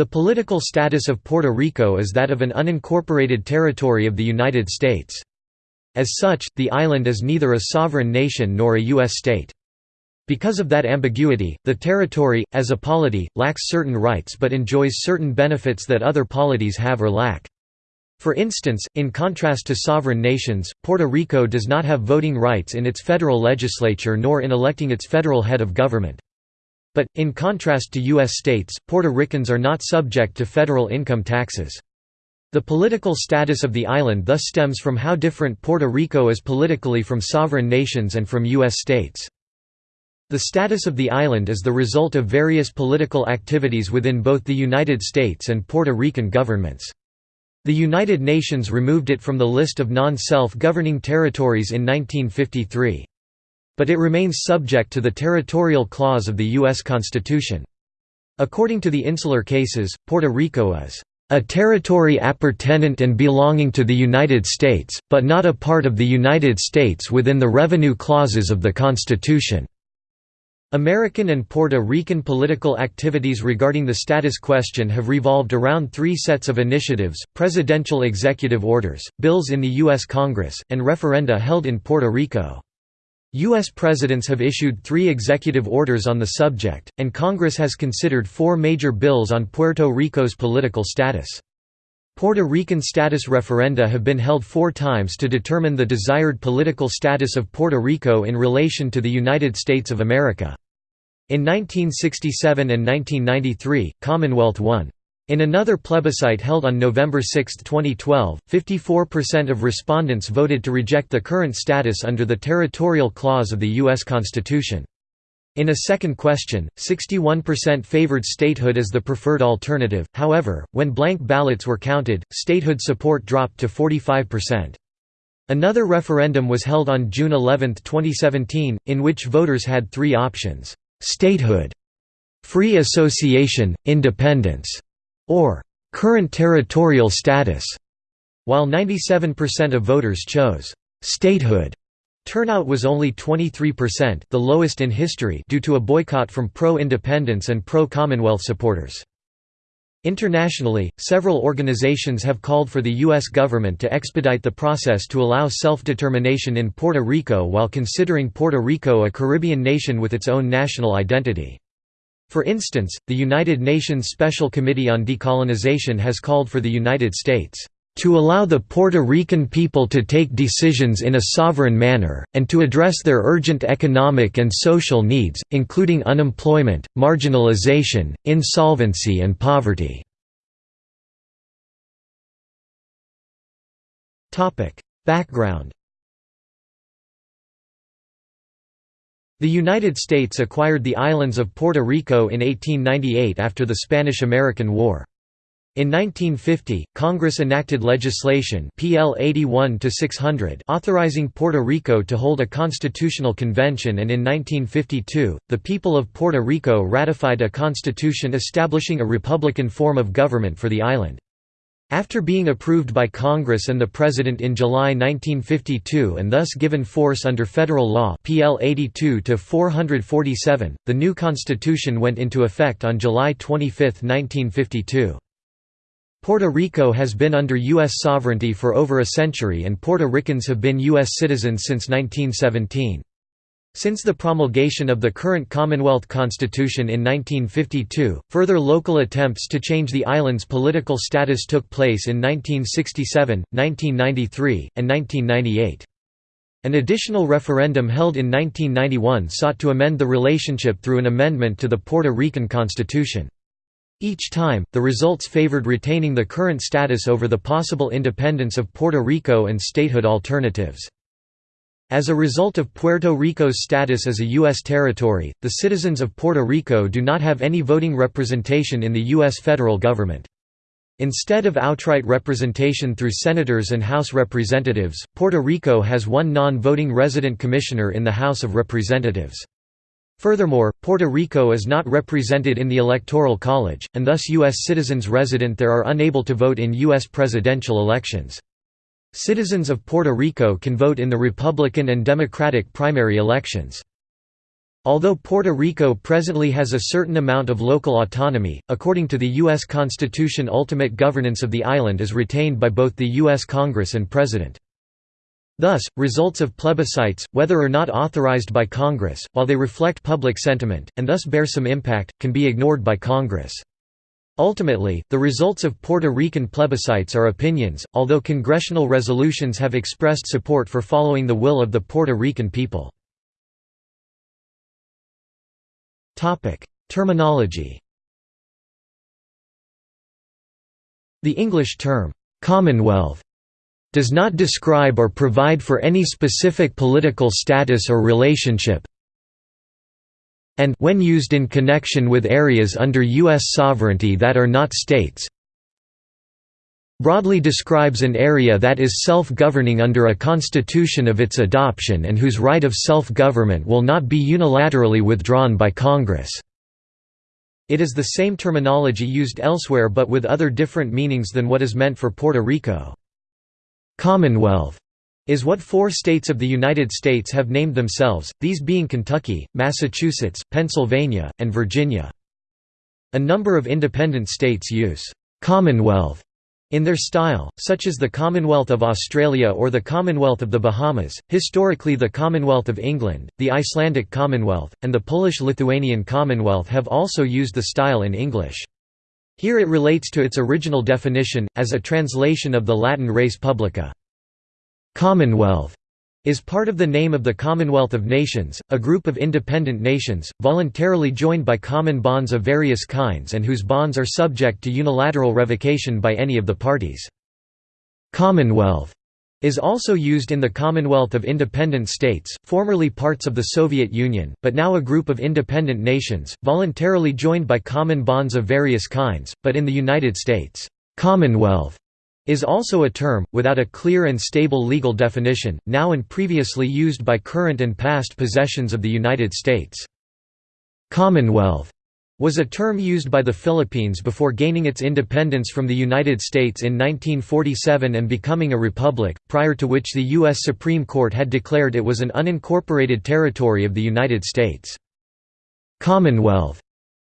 The political status of Puerto Rico is that of an unincorporated territory of the United States. As such, the island is neither a sovereign nation nor a U.S. state. Because of that ambiguity, the territory, as a polity, lacks certain rights but enjoys certain benefits that other polities have or lack. For instance, in contrast to sovereign nations, Puerto Rico does not have voting rights in its federal legislature nor in electing its federal head of government. But, in contrast to U.S. states, Puerto Ricans are not subject to federal income taxes. The political status of the island thus stems from how different Puerto Rico is politically from sovereign nations and from U.S. states. The status of the island is the result of various political activities within both the United States and Puerto Rican governments. The United Nations removed it from the list of non-self-governing territories in 1953 but it remains subject to the territorial clause of the U.S. Constitution. According to the insular cases, Puerto Rico is a territory appurtenant and belonging to the United States, but not a part of the United States within the revenue clauses of the Constitution." American and Puerto Rican political activities regarding the status question have revolved around three sets of initiatives, presidential executive orders, bills in the U.S. Congress, and referenda held in Puerto Rico. U.S. presidents have issued three executive orders on the subject, and Congress has considered four major bills on Puerto Rico's political status. Puerto Rican status referenda have been held four times to determine the desired political status of Puerto Rico in relation to the United States of America. In 1967 and 1993, Commonwealth won. In another plebiscite held on November 6, 2012, 54% of respondents voted to reject the current status under the territorial clause of the U.S. Constitution. In a second question, 61% favored statehood as the preferred alternative, however, when blank ballots were counted, statehood support dropped to 45%. Another referendum was held on June 11, 2017, in which voters had three options, statehood, free association, independence, or current territorial status, while 97% of voters chose statehood. Turnout was only 23% the lowest in history due to a boycott from pro-independence and pro-Commonwealth supporters. Internationally, several organizations have called for the U.S. government to expedite the process to allow self-determination in Puerto Rico while considering Puerto Rico a Caribbean nation with its own national identity. For instance, the United Nations Special Committee on Decolonization has called for the United States to allow the Puerto Rican people to take decisions in a sovereign manner, and to address their urgent economic and social needs, including unemployment, marginalization, insolvency and poverty. Background The United States acquired the islands of Puerto Rico in 1898 after the Spanish–American War. In 1950, Congress enacted legislation PL 81 authorizing Puerto Rico to hold a constitutional convention and in 1952, the people of Puerto Rico ratified a constitution establishing a republican form of government for the island. After being approved by Congress and the President in July 1952 and thus given force under federal law PL 82 the new constitution went into effect on July 25, 1952. Puerto Rico has been under U.S. sovereignty for over a century and Puerto Ricans have been U.S. citizens since 1917. Since the promulgation of the current Commonwealth Constitution in 1952, further local attempts to change the island's political status took place in 1967, 1993, and 1998. An additional referendum held in 1991 sought to amend the relationship through an amendment to the Puerto Rican Constitution. Each time, the results favored retaining the current status over the possible independence of Puerto Rico and statehood alternatives. As a result of Puerto Rico's status as a U.S. territory, the citizens of Puerto Rico do not have any voting representation in the U.S. federal government. Instead of outright representation through senators and House representatives, Puerto Rico has one non-voting resident commissioner in the House of Representatives. Furthermore, Puerto Rico is not represented in the Electoral College, and thus U.S. citizens resident there are unable to vote in U.S. presidential elections. Citizens of Puerto Rico can vote in the Republican and Democratic primary elections. Although Puerto Rico presently has a certain amount of local autonomy, according to the U.S. Constitution ultimate governance of the island is retained by both the U.S. Congress and President. Thus, results of plebiscites, whether or not authorized by Congress, while they reflect public sentiment, and thus bear some impact, can be ignored by Congress. Ultimately, the results of Puerto Rican plebiscites are opinions, although congressional resolutions have expressed support for following the will of the Puerto Rican people. Terminology The English term, "'Commonwealth' does not describe or provide for any specific political status or relationship and when used in connection with areas under U.S. sovereignty that are not states broadly describes an area that is self-governing under a constitution of its adoption and whose right of self-government will not be unilaterally withdrawn by Congress. It is the same terminology used elsewhere but with other different meanings than what is meant for Puerto Rico. Commonwealth is what four states of the United States have named themselves, these being Kentucky, Massachusetts, Pennsylvania, and Virginia. A number of independent states use «Commonwealth» in their style, such as the Commonwealth of Australia or the Commonwealth of the Bahamas, historically the Commonwealth of England, the Icelandic Commonwealth, and the Polish-Lithuanian Commonwealth have also used the style in English. Here it relates to its original definition, as a translation of the Latin res publica. Commonwealth is part of the name of the Commonwealth of Nations, a group of independent nations, voluntarily joined by common bonds of various kinds and whose bonds are subject to unilateral revocation by any of the parties. Commonwealth is also used in the Commonwealth of Independent States, formerly parts of the Soviet Union, but now a group of independent nations, voluntarily joined by common bonds of various kinds, but in the United States, Commonwealth is also a term, without a clear and stable legal definition, now and previously used by current and past possessions of the United States. Commonwealth was a term used by the Philippines before gaining its independence from the United States in 1947 and becoming a republic, prior to which the U.S. Supreme Court had declared it was an unincorporated territory of the United States. Commonwealth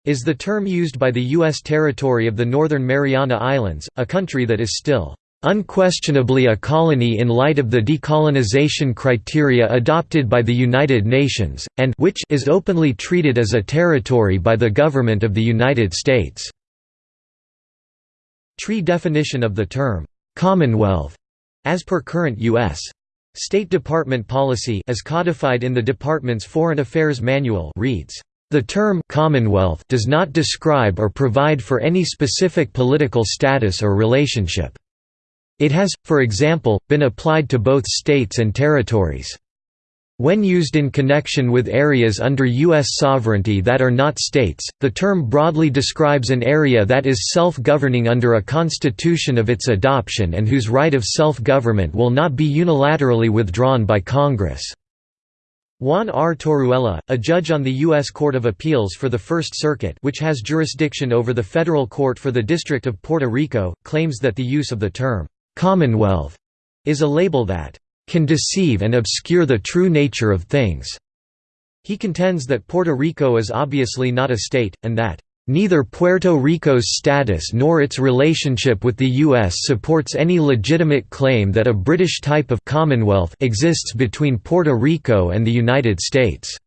is the term used by the U.S. territory of the Northern Mariana Islands, a country that is still unquestionably a colony in light of the decolonization criteria adopted by the United Nations, and which is openly treated as a territory by the government of the United States." Tree definition of the term, "'Commonwealth' as per current U.S. State Department policy as codified in the Department's Foreign Affairs Manual reads, the term «commonwealth» does not describe or provide for any specific political status or relationship. It has, for example, been applied to both states and territories. When used in connection with areas under U.S. sovereignty that are not states, the term broadly describes an area that is self-governing under a constitution of its adoption and whose right of self-government will not be unilaterally withdrawn by Congress. Juan R. Torruella, a judge on the U.S. Court of Appeals for the First Circuit which has jurisdiction over the federal court for the District of Puerto Rico, claims that the use of the term, "'Commonwealth' is a label that "'can deceive and obscure the true nature of things'". He contends that Puerto Rico is obviously not a state, and that Neither Puerto Rico's status nor its relationship with the U.S. supports any legitimate claim that a British type of Commonwealth exists between Puerto Rico and the United States.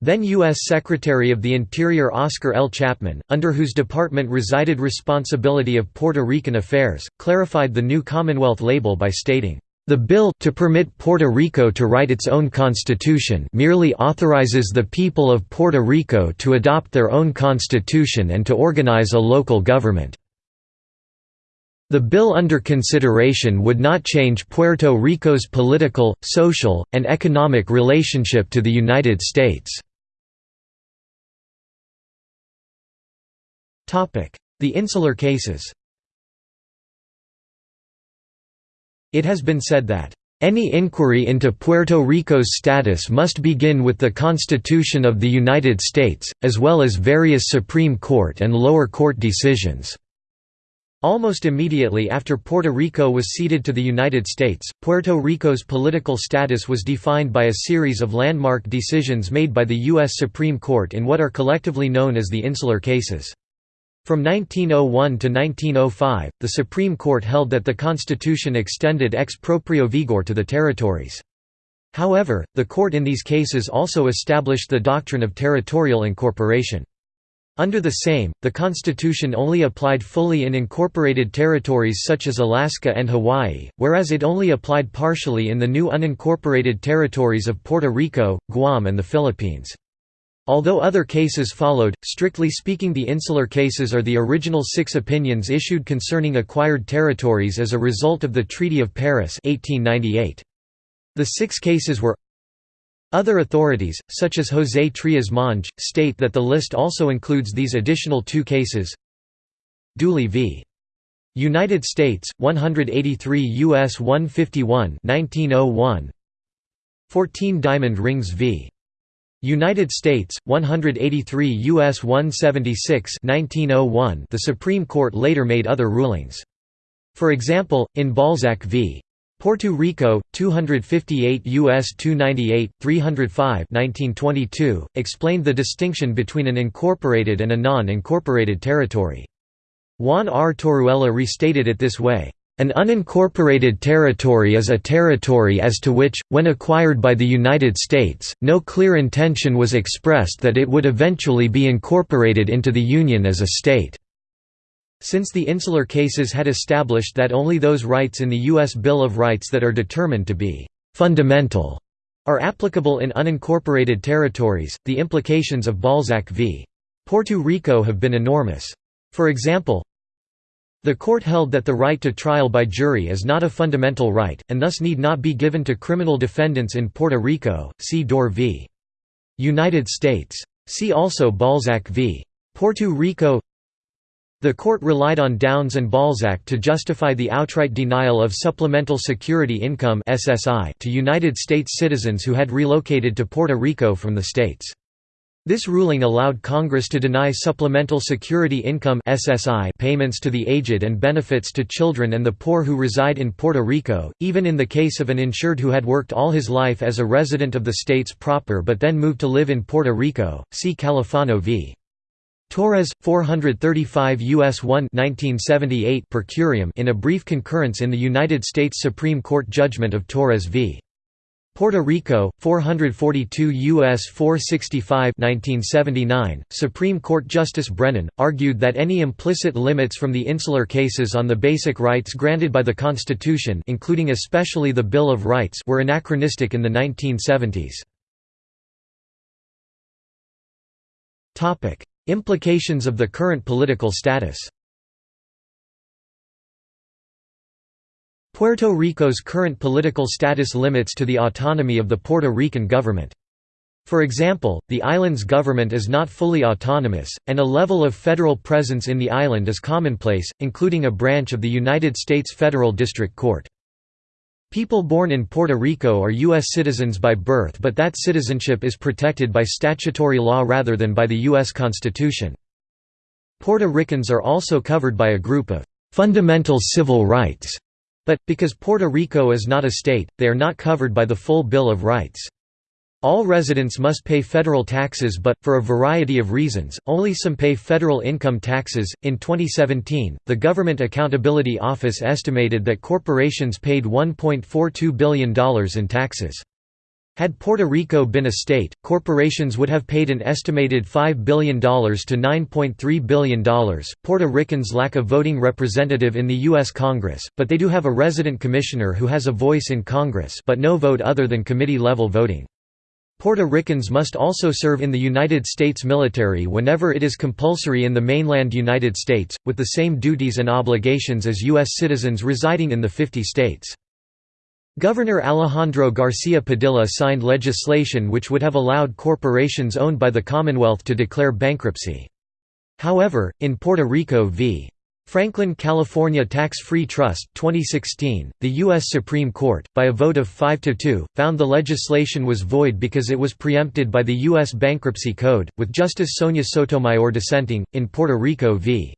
Then U.S. Secretary of the Interior Oscar L. Chapman, under whose department resided responsibility of Puerto Rican affairs, clarified the new Commonwealth label by stating, the bill to permit Puerto Rico to write its own constitution merely authorizes the people of Puerto Rico to adopt their own constitution and to organize a local government. The bill under consideration would not change Puerto Rico's political, social, and economic relationship to the United States. The insular cases It has been said that, "...any inquiry into Puerto Rico's status must begin with the Constitution of the United States, as well as various Supreme Court and lower court decisions." Almost immediately after Puerto Rico was ceded to the United States, Puerto Rico's political status was defined by a series of landmark decisions made by the U.S. Supreme Court in what are collectively known as the Insular Cases. From 1901 to 1905, the Supreme Court held that the Constitution extended ex proprio vigor to the territories. However, the court in these cases also established the doctrine of territorial incorporation. Under the same, the Constitution only applied fully in incorporated territories such as Alaska and Hawaii, whereas it only applied partially in the new unincorporated territories of Puerto Rico, Guam and the Philippines. Although other cases followed, strictly speaking the insular cases are the original six opinions issued concerning acquired territories as a result of the Treaty of Paris 1898. The six cases were other authorities, such as José Trias Monge, state that the list also includes these additional two cases Dooley v. United States, 183 U.S. 151 1901 14 Diamond Rings v. United States, 183 U.S. 176 1901 The Supreme Court later made other rulings. For example, in Balzac v. Puerto Rico, 258 U.S. 298, 305 1922, explained the distinction between an incorporated and a non-incorporated territory. Juan R. Torruella restated it this way, "...an unincorporated territory is a territory as to which, when acquired by the United States, no clear intention was expressed that it would eventually be incorporated into the Union as a state." Since the insular cases had established that only those rights in the U.S. Bill of Rights that are determined to be «fundamental» are applicable in unincorporated territories, the implications of Balzac v. Puerto Rico have been enormous. For example, the court held that the right to trial by jury is not a fundamental right, and thus need not be given to criminal defendants in Puerto Rico, see Dorr v. United States. See also Balzac v. Puerto Rico the court relied on Downes and Balzac to justify the outright denial of Supplemental Security Income to United States citizens who had relocated to Puerto Rico from the states. This ruling allowed Congress to deny Supplemental Security Income payments to the aged and benefits to children and the poor who reside in Puerto Rico, even in the case of an insured who had worked all his life as a resident of the states proper but then moved to live in Puerto Rico. See Califano v. Torres 435 US 1 1978 per curiam in a brief concurrence in the United States Supreme Court judgment of Torres v. Puerto Rico 442 US 465 1979 Supreme Court Justice Brennan argued that any implicit limits from the insular cases on the basic rights granted by the Constitution including especially the Bill of Rights were anachronistic in the 1970s Topic Implications of the current political status Puerto Rico's current political status limits to the autonomy of the Puerto Rican government. For example, the island's government is not fully autonomous, and a level of federal presence in the island is commonplace, including a branch of the United States Federal District Court. People born in Puerto Rico are U.S. citizens by birth but that citizenship is protected by statutory law rather than by the U.S. Constitution. Puerto Ricans are also covered by a group of «fundamental civil rights», but, because Puerto Rico is not a state, they are not covered by the full Bill of Rights. All residents must pay federal taxes but, for a variety of reasons, only some pay federal income taxes. In 2017, the Government Accountability Office estimated that corporations paid $1.42 billion in taxes. Had Puerto Rico been a state, corporations would have paid an estimated $5 billion to $9.3 billion. Puerto Ricans lack a voting representative in the U.S. Congress, but they do have a resident commissioner who has a voice in Congress but no vote other than committee-level voting. Puerto Ricans must also serve in the United States military whenever it is compulsory in the mainland United States, with the same duties and obligations as U.S. citizens residing in the 50 states. Governor Alejandro Garcia Padilla signed legislation which would have allowed corporations owned by the Commonwealth to declare bankruptcy. However, in Puerto Rico v. Franklin California Tax-Free Trust 2016, the U.S. Supreme Court, by a vote of 5 to 2, found the legislation was void because it was preempted by the U.S. Bankruptcy Code, with Justice Sonia Sotomayor dissenting. In Puerto Rico v.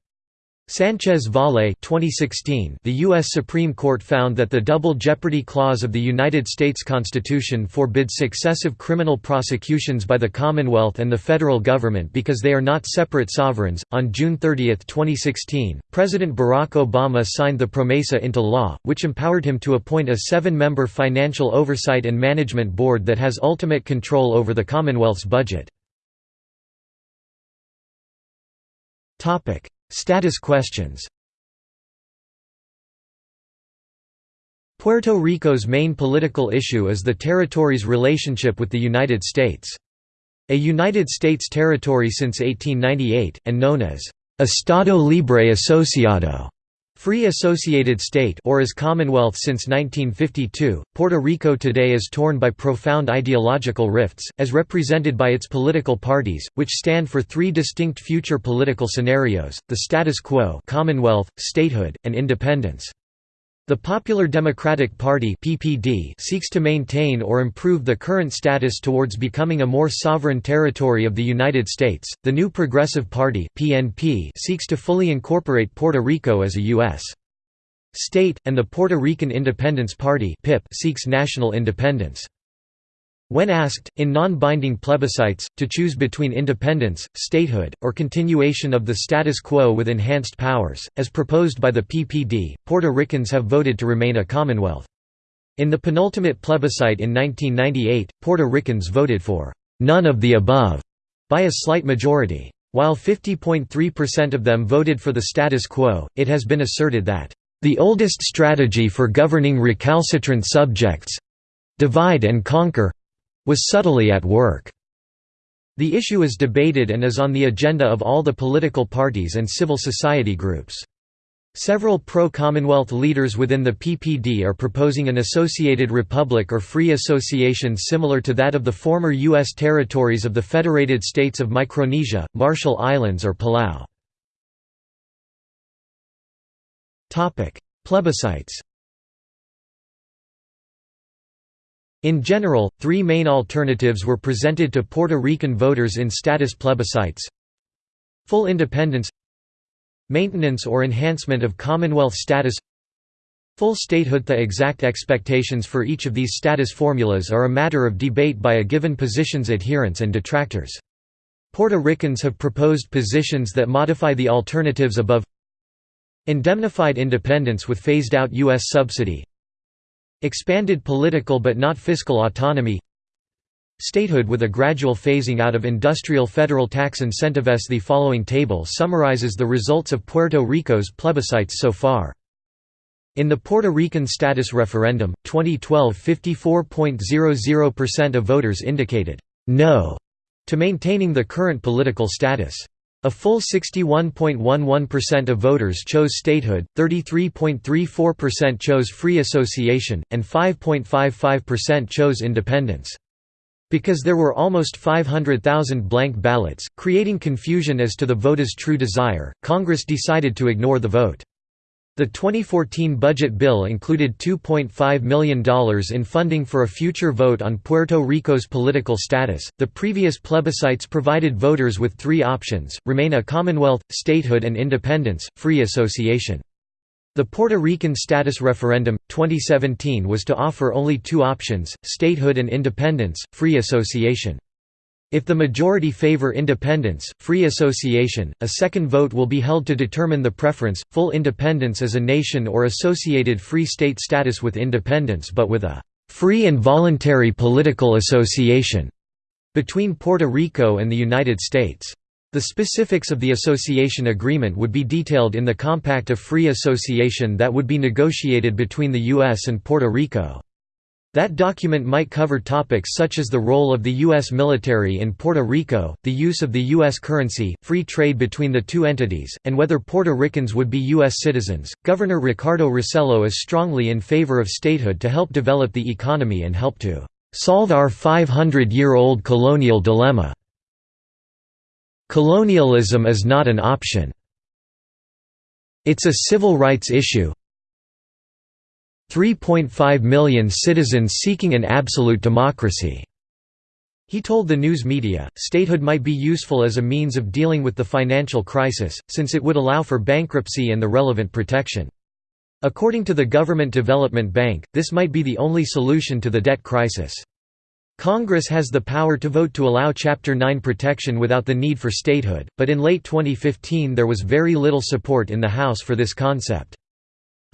Sanchez Valle 2016 The U.S. Supreme Court found that the Double Jeopardy Clause of the United States Constitution forbids successive criminal prosecutions by the Commonwealth and the federal government because they are not separate sovereigns. On June 30, 2016, President Barack Obama signed the PROMESA into law, which empowered him to appoint a seven member Financial Oversight and Management Board that has ultimate control over the Commonwealth's budget. Status questions Puerto Rico's main political issue is the territory's relationship with the United States. A United States territory since 1898, and known as Estado Libre Asociado, Free Associated State or as Commonwealth since 1952, Puerto Rico today is torn by profound ideological rifts, as represented by its political parties, which stand for three distinct future political scenarios, the status quo Commonwealth, statehood, and independence. The Popular Democratic Party (PPD) seeks to maintain or improve the current status towards becoming a more sovereign territory of the United States. The New Progressive Party (PNP) seeks to fully incorporate Puerto Rico as a US state, and the Puerto Rican Independence Party (PIP) seeks national independence. When asked, in non-binding plebiscites, to choose between independence, statehood, or continuation of the status quo with enhanced powers, as proposed by the PPD, Puerto Ricans have voted to remain a commonwealth. In the penultimate plebiscite in 1998, Puerto Ricans voted for «none of the above» by a slight majority. While 50.3% of them voted for the status quo, it has been asserted that the oldest strategy for governing recalcitrant subjects—divide and conquer, was subtly at work. The issue is debated and is on the agenda of all the political parties and civil society groups. Several pro-Commonwealth leaders within the PPD are proposing an associated republic or free association similar to that of the former U.S. territories of the Federated States of Micronesia, Marshall Islands or Palau. Plebiscites In general, three main alternatives were presented to Puerto Rican voters in status plebiscites Full independence Maintenance or enhancement of Commonwealth status Full statehood The exact expectations for each of these status formulas are a matter of debate by a given position's adherents and detractors. Puerto Ricans have proposed positions that modify the alternatives above Indemnified independence with phased-out U.S. subsidy Expanded political but not fiscal autonomy Statehood with a gradual phasing out of industrial federal tax incentives The following table summarizes the results of Puerto Rico's plebiscites so far. In the Puerto Rican status referendum, 2012 54.00% of voters indicated «no» to maintaining the current political status. A full 61.11% of voters chose statehood, 33.34% chose free association, and 5.55% chose independence. Because there were almost 500,000 blank ballots, creating confusion as to the voter's true desire, Congress decided to ignore the vote. The 2014 budget bill included $2.5 million in funding for a future vote on Puerto Rico's political status. The previous plebiscites provided voters with three options remain a Commonwealth, statehood, and independence, free association. The Puerto Rican status referendum, 2017 was to offer only two options, statehood and independence, free association. If the majority favor independence, free association, a second vote will be held to determine the preference, full independence as a nation or associated free state status with independence but with a «free and voluntary political association» between Puerto Rico and the United States. The specifics of the association agreement would be detailed in the Compact of Free Association that would be negotiated between the U.S. and Puerto Rico. That document might cover topics such as the role of the U.S. military in Puerto Rico, the use of the U.S. currency, free trade between the two entities, and whether Puerto Ricans would be U.S. citizens. Governor Ricardo Rossello is strongly in favor of statehood to help develop the economy and help to solve our 500 year old colonial dilemma. Colonialism is not an option. It's a civil rights issue, 3.5 million citizens seeking an absolute democracy. He told the news media, statehood might be useful as a means of dealing with the financial crisis, since it would allow for bankruptcy and the relevant protection. According to the Government Development Bank, this might be the only solution to the debt crisis. Congress has the power to vote to allow Chapter 9 protection without the need for statehood, but in late 2015 there was very little support in the House for this concept.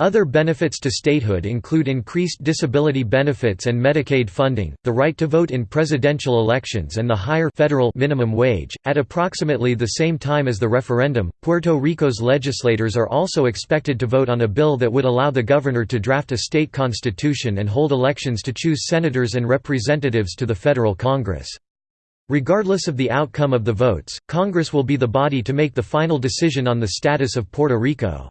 Other benefits to statehood include increased disability benefits and Medicaid funding, the right to vote in presidential elections and the higher federal minimum wage. At approximately the same time as the referendum, Puerto Rico's legislators are also expected to vote on a bill that would allow the governor to draft a state constitution and hold elections to choose senators and representatives to the federal Congress. Regardless of the outcome of the votes, Congress will be the body to make the final decision on the status of Puerto Rico.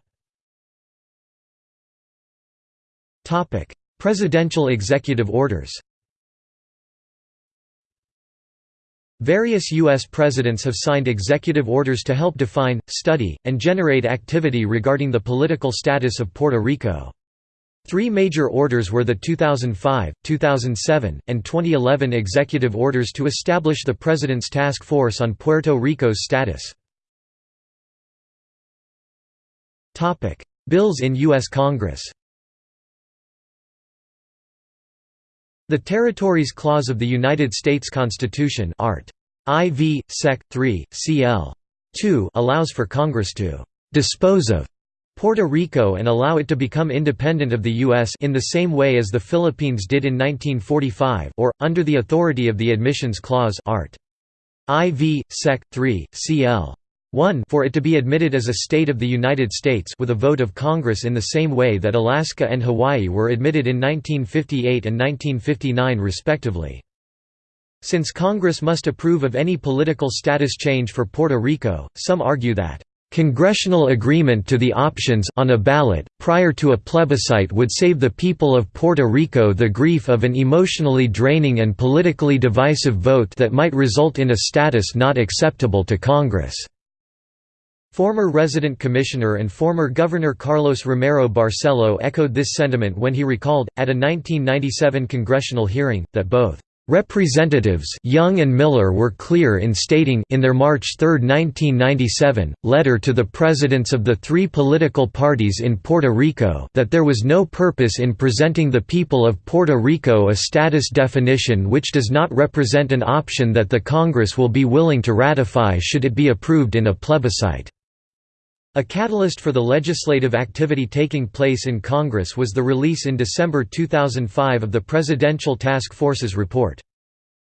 Presidential executive orders Various U.S. presidents have signed executive orders to help define, study, and generate activity regarding the political status of Puerto Rico. Three major orders were the 2005, 2007, and 2011 executive orders to establish the President's Task Force on Puerto Rico's status. Bills in U.S. Congress The Territories Clause of the United States Constitution Art. IV, Sec. 3, cl. 2 allows for Congress to «dispose of» Puerto Rico and allow it to become independent of the U.S. in the same way as the Philippines did in 1945 or, under the authority of the Admissions Clause Art. IV, Sec. 3, cl. 1 for it to be admitted as a state of the United States with a vote of Congress in the same way that Alaska and Hawaii were admitted in 1958 and 1959 respectively. Since Congress must approve of any political status change for Puerto Rico, some argue that Congressional agreement to the options on a ballot, prior to a plebiscite would save the people of Puerto Rico the grief of an emotionally draining and politically divisive vote that might result in a status not acceptable to Congress. Former resident commissioner and former Governor Carlos Romero Barcelo echoed this sentiment when he recalled, at a 1997 congressional hearing, that both Representatives Young and Miller were clear in stating in their March 3, 1997, letter to the presidents of the three political parties in Puerto Rico that there was no purpose in presenting the people of Puerto Rico a status definition which does not represent an option that the Congress will be willing to ratify should it be approved in a plebiscite. A catalyst for the legislative activity taking place in Congress was the release in December 2005 of the Presidential Task Force's report.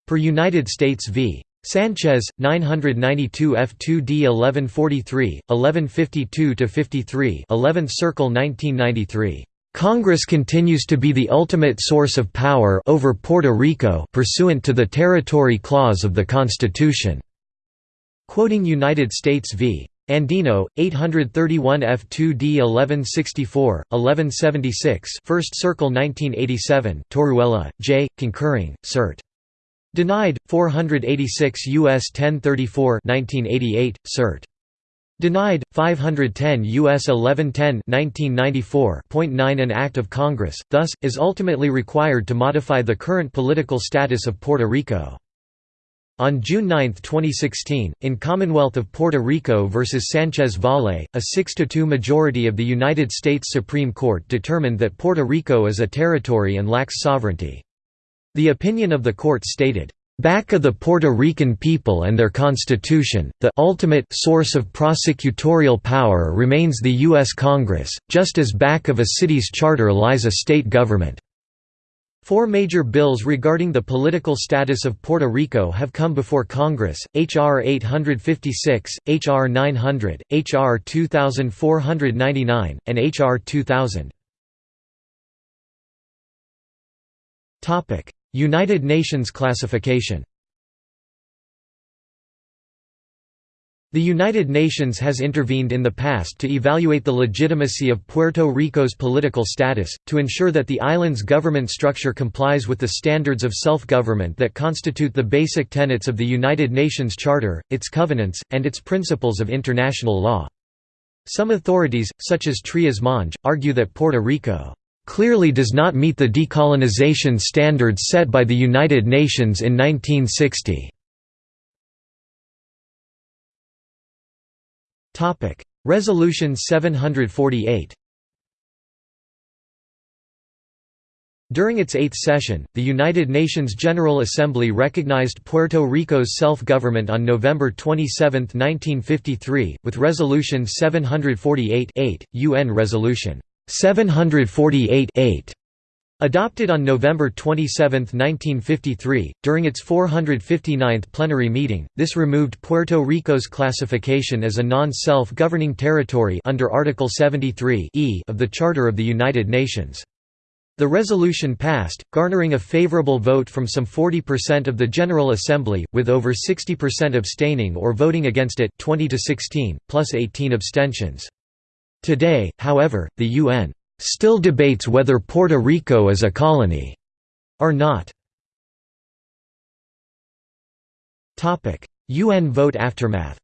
Per United States v. Sanchez, 992 F2D 1143, 1152–53 11th Circle 1993. Congress continues to be the ultimate source of power over Puerto Rico pursuant to the Territory Clause of the Constitution." Quoting United States v. Andino, 831 F2D 1164, 1176 First Circle 1987 Torruella, J., concurring, cert. Denied, 486 U.S. 1034 1988, cert. Denied, 510 U.S. 1110 1994.9 An Act of Congress, thus, is ultimately required to modify the current political status of Puerto Rico. On June 9, 2016, in Commonwealth of Puerto Rico v. Sanchez Valle, a 6–2 majority of the United States Supreme Court determined that Puerto Rico is a territory and lacks sovereignty. The opinion of the court stated, "...back of the Puerto Rican people and their constitution, the ultimate source of prosecutorial power remains the U.S. Congress, just as back of a city's charter lies a state government." Four major bills regarding the political status of Puerto Rico have come before Congress, H.R. 856, H.R. 900, H.R. 2499, and H.R. 2000. United Nations classification The United Nations has intervened in the past to evaluate the legitimacy of Puerto Rico's political status, to ensure that the island's government structure complies with the standards of self-government that constitute the basic tenets of the United Nations Charter, its covenants, and its principles of international law. Some authorities, such as Trias Monge, argue that Puerto Rico clearly does not meet the decolonization standards set by the United Nations in 1960. Resolution 748 During its eighth session, the United Nations General Assembly recognized Puerto Rico's self-government on November 27, 1953, with Resolution 748 UN Resolution 748 Adopted on November 27, 1953, during its 459th plenary meeting, this removed Puerto Rico's classification as a non-self-governing territory under Article 73 e of the Charter of the United Nations. The resolution passed, garnering a favorable vote from some 40% of the General Assembly, with over 60% abstaining or voting against it 20 to 16, plus 18 abstentions. Today, however, the UN still debates whether Puerto Rico is a colony or not. UN vote aftermath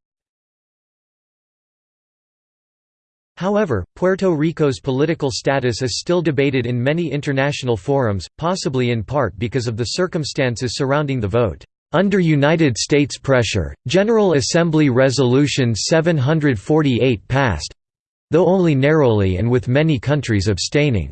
However, Puerto Rico's political status is still debated in many international forums, possibly in part because of the circumstances surrounding the vote. Under United States pressure, General Assembly Resolution 748 passed—though only narrowly and with many countries abstaining.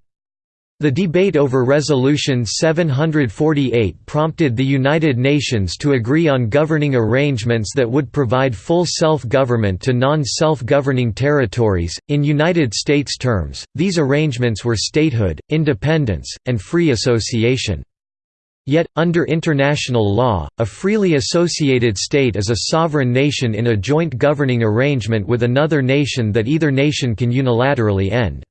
The debate over Resolution 748 prompted the United Nations to agree on governing arrangements that would provide full self-government to non-self-governing territories. In United States terms, these arrangements were statehood, independence, and free association. Yet, under international law, a freely associated state is a sovereign nation in a joint governing arrangement with another nation that either nation can unilaterally end.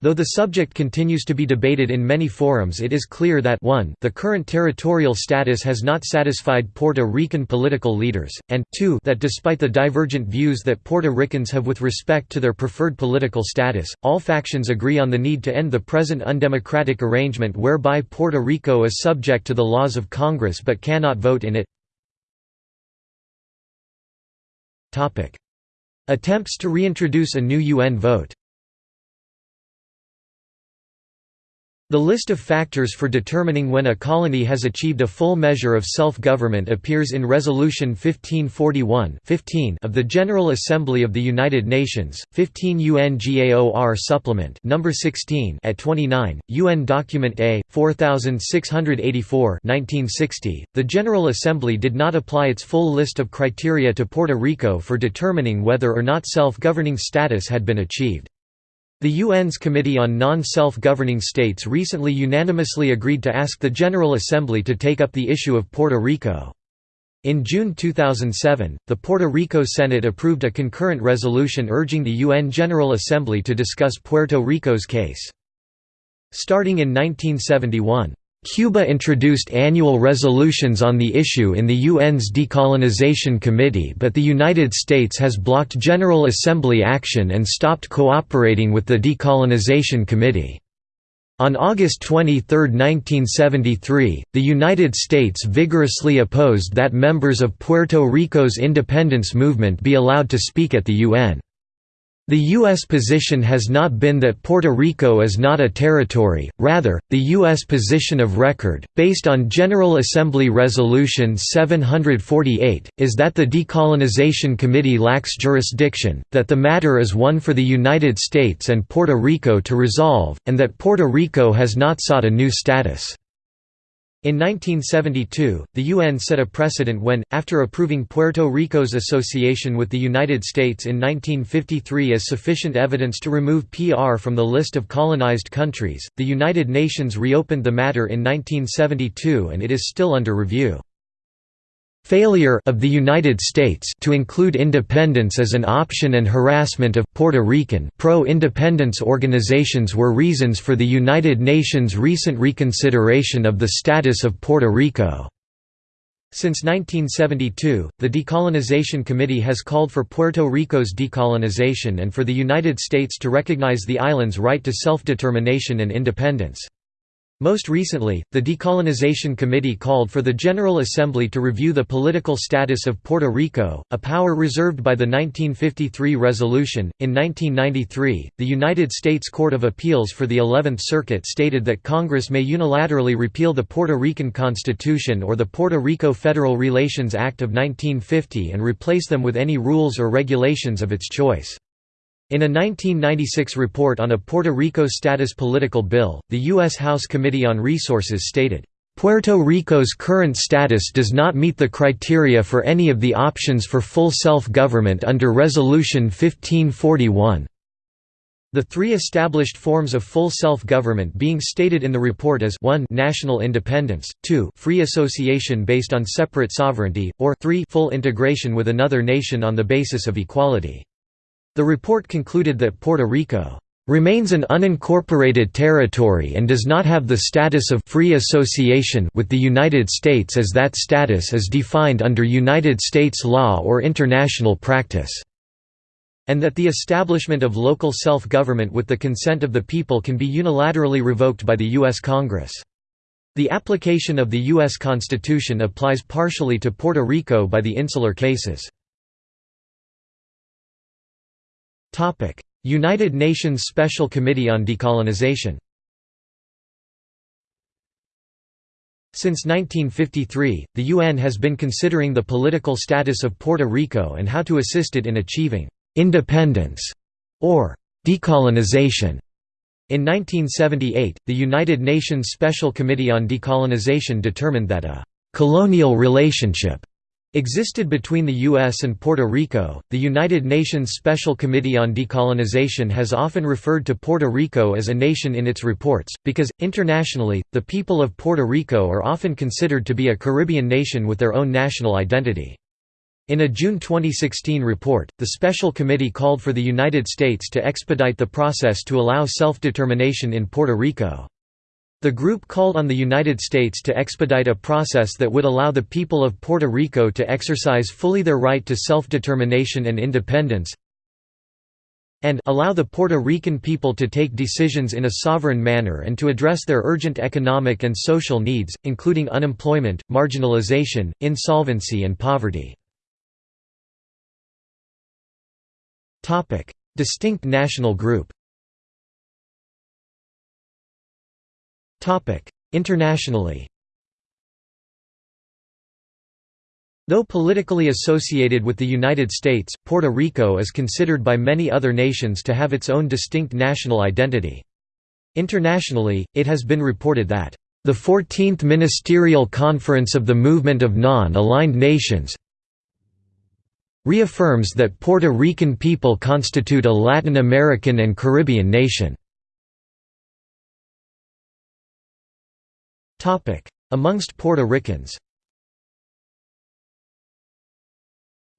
Though the subject continues to be debated in many forums it is clear that 1 the current territorial status has not satisfied Puerto Rican political leaders, and 2 that despite the divergent views that Puerto Ricans have with respect to their preferred political status, all factions agree on the need to end the present undemocratic arrangement whereby Puerto Rico is subject to the laws of Congress but cannot vote in it. Attempts to reintroduce a new UN vote The list of factors for determining when a colony has achieved a full measure of self-government appears in Resolution 1541 15 of the General Assembly of the United Nations, 15 UNGAOR Supplement number 16 at 29, UN Document A 4684 1960. The General Assembly did not apply its full list of criteria to Puerto Rico for determining whether or not self-governing status had been achieved. The UN's Committee on Non-Self-Governing States recently unanimously agreed to ask the General Assembly to take up the issue of Puerto Rico. In June 2007, the Puerto Rico Senate approved a concurrent resolution urging the UN General Assembly to discuss Puerto Rico's case. Starting in 1971, Cuba introduced annual resolutions on the issue in the UN's Decolonization Committee but the United States has blocked General Assembly action and stopped cooperating with the Decolonization Committee. On August 23, 1973, the United States vigorously opposed that members of Puerto Rico's independence movement be allowed to speak at the UN. The U.S. position has not been that Puerto Rico is not a territory, rather, the U.S. position of record, based on General Assembly Resolution 748, is that the Decolonization Committee lacks jurisdiction, that the matter is one for the United States and Puerto Rico to resolve, and that Puerto Rico has not sought a new status. In 1972, the UN set a precedent when, after approving Puerto Rico's association with the United States in 1953 as sufficient evidence to remove PR from the list of colonized countries, the United Nations reopened the matter in 1972 and it is still under review. Failure of the United States to include independence as an option and harassment of Puerto Rican pro-independence organizations were reasons for the United Nations' recent reconsideration of the status of Puerto Rico. Since 1972, the Decolonization Committee has called for Puerto Rico's decolonization and for the United States to recognize the island's right to self-determination and independence. Most recently, the Decolonization Committee called for the General Assembly to review the political status of Puerto Rico, a power reserved by the 1953 resolution. In 1993, the United States Court of Appeals for the Eleventh Circuit stated that Congress may unilaterally repeal the Puerto Rican Constitution or the Puerto Rico Federal Relations Act of 1950 and replace them with any rules or regulations of its choice. In a 1996 report on a Puerto Rico status political bill, the U.S. House Committee on Resources stated, Puerto Rico's current status does not meet the criteria for any of the options for full self-government under Resolution 1541. The three established forms of full self-government being stated in the report as 1 national independence, 2 free association based on separate sovereignty, or 3 full integration with another nation on the basis of equality. The report concluded that Puerto Rico remains an unincorporated territory and does not have the status of free association with the United States as that status is defined under United States law or international practice, and that the establishment of local self-government with the consent of the people can be unilaterally revoked by the U.S. Congress. The application of the U.S. Constitution applies partially to Puerto Rico by the insular cases. United Nations Special Committee on Decolonization Since 1953, the UN has been considering the political status of Puerto Rico and how to assist it in achieving «independence» or «decolonization». In 1978, the United Nations Special Committee on Decolonization determined that a «colonial relationship» existed between the U.S. and Puerto Rico. The United Nations Special Committee on Decolonization has often referred to Puerto Rico as a nation in its reports, because, internationally, the people of Puerto Rico are often considered to be a Caribbean nation with their own national identity. In a June 2016 report, the Special Committee called for the United States to expedite the process to allow self-determination in Puerto Rico. The group called on the United States to expedite a process that would allow the people of Puerto Rico to exercise fully their right to self-determination and independence and allow the Puerto Rican people to take decisions in a sovereign manner and to address their urgent economic and social needs, including unemployment, marginalization, insolvency and poverty. Distinct national group Internationally Though politically associated with the United States, Puerto Rico is considered by many other nations to have its own distinct national identity. Internationally, it has been reported that, "...the 14th Ministerial Conference of the Movement of Non-Aligned Nations reaffirms that Puerto Rican people constitute a Latin American and Caribbean nation." Amongst Puerto Ricans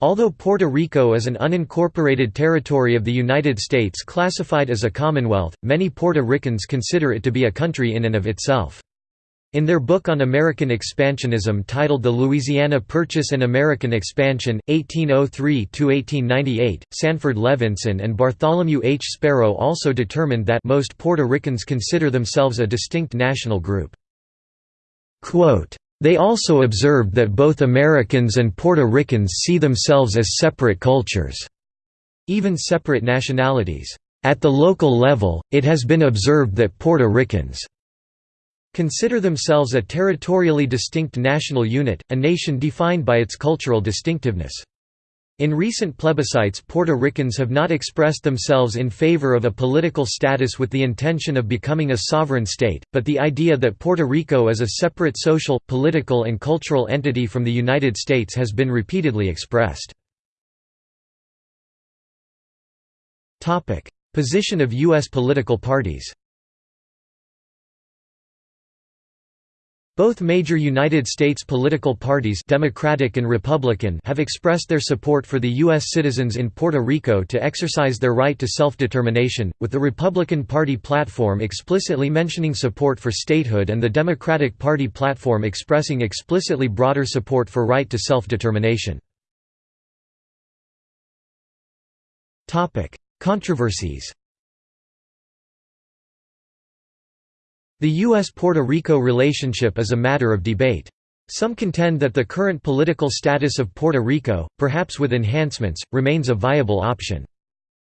Although Puerto Rico is an unincorporated territory of the United States classified as a commonwealth, many Puerto Ricans consider it to be a country in and of itself. In their book on American expansionism titled The Louisiana Purchase and American Expansion, 1803–1898, Sanford Levinson and Bartholomew H. Sparrow also determined that most Puerto Ricans consider themselves a distinct national group. They also observed that both Americans and Puerto Ricans see themselves as separate cultures, even separate nationalities. At the local level, it has been observed that Puerto Ricans consider themselves a territorially distinct national unit, a nation defined by its cultural distinctiveness. In recent plebiscites Puerto Ricans have not expressed themselves in favor of a political status with the intention of becoming a sovereign state, but the idea that Puerto Rico is a separate social, political and cultural entity from the United States has been repeatedly expressed. Position of U.S. political parties Both major United States political parties Democratic and Republican have expressed their support for the U.S. citizens in Puerto Rico to exercise their right to self-determination, with the Republican Party platform explicitly mentioning support for statehood and the Democratic Party platform expressing explicitly broader support for right to self-determination. Controversies The U.S.-Puerto Rico relationship is a matter of debate. Some contend that the current political status of Puerto Rico, perhaps with enhancements, remains a viable option.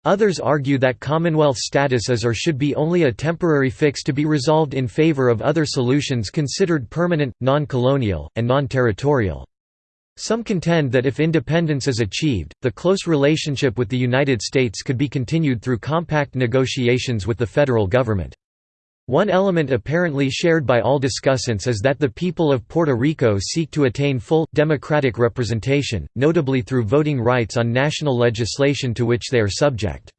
Others argue that Commonwealth status is or should be only a temporary fix to be resolved in favor of other solutions considered permanent, non-colonial, and non-territorial. Some contend that if independence is achieved, the close relationship with the United States could be continued through compact negotiations with the federal government. One element apparently shared by all discussants is that the people of Puerto Rico seek to attain full, democratic representation, notably through voting rights on national legislation to which they are subject.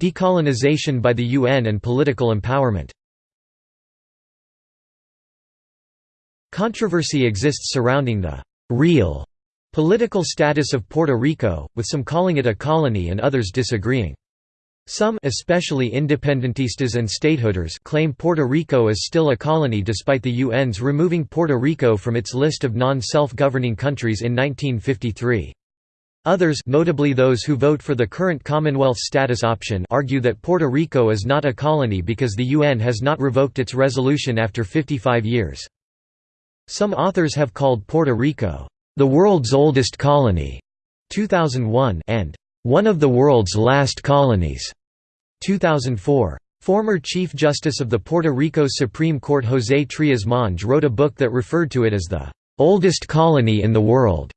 Decolonization by the UN and political empowerment Controversy exists surrounding the «real» political status of Puerto Rico, with some calling it a colony and others disagreeing. Some especially independentistas and statehooders claim Puerto Rico is still a colony despite the UN's removing Puerto Rico from its list of non-self-governing countries in 1953. Others notably those who vote for the current Commonwealth status option argue that Puerto Rico is not a colony because the UN has not revoked its resolution after 55 years. Some authors have called Puerto Rico, "...the world's oldest colony", 2001 and "...one of the world's last colonies", 2004. Former Chief Justice of the Puerto Rico Supreme Court José Trias Monge wrote a book that referred to it as the "...oldest colony in the world".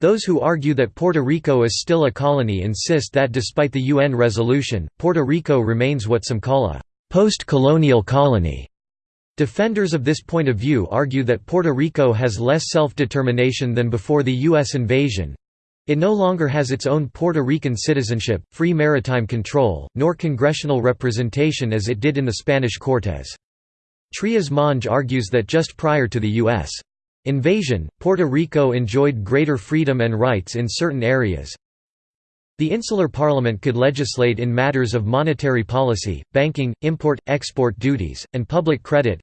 Those who argue that Puerto Rico is still a colony insist that despite the UN resolution, Puerto Rico remains what some call a post-colonial colony. Defenders of this point of view argue that Puerto Rico has less self-determination than before the U.S. invasion. It no longer has its own Puerto Rican citizenship, free maritime control, nor congressional representation as it did in the Spanish Cortes. Trias Monge argues that just prior to the U.S. invasion, Puerto Rico enjoyed greater freedom and rights in certain areas, the Insular Parliament could legislate in matters of monetary policy, banking, import-export duties, and public credit.